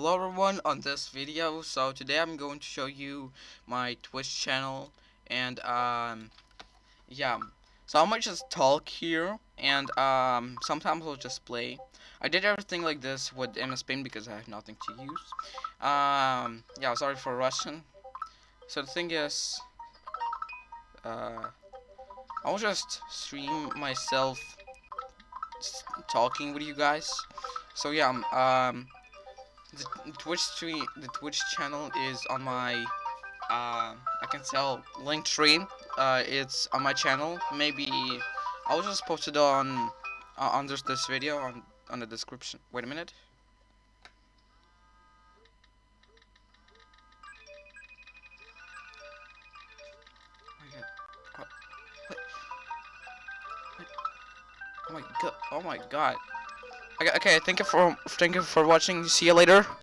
Hello everyone on this video. So today I'm going to show you my Twitch channel and um yeah. So I might just talk here and um sometimes I'll just play. I did everything like this with MS Paint because I have nothing to use. Um yeah sorry for Russian. So the thing is uh I'll just stream myself talking with you guys. So yeah um, Twitch stream, the Twitch channel is on my, uh, I can tell Linktree. Uh, it's on my channel. Maybe I'll just post it on uh, under this video on on the description. Wait a minute. Oh my god! Oh my god! Okay, okay. Thank you for thank you for watching. See you later.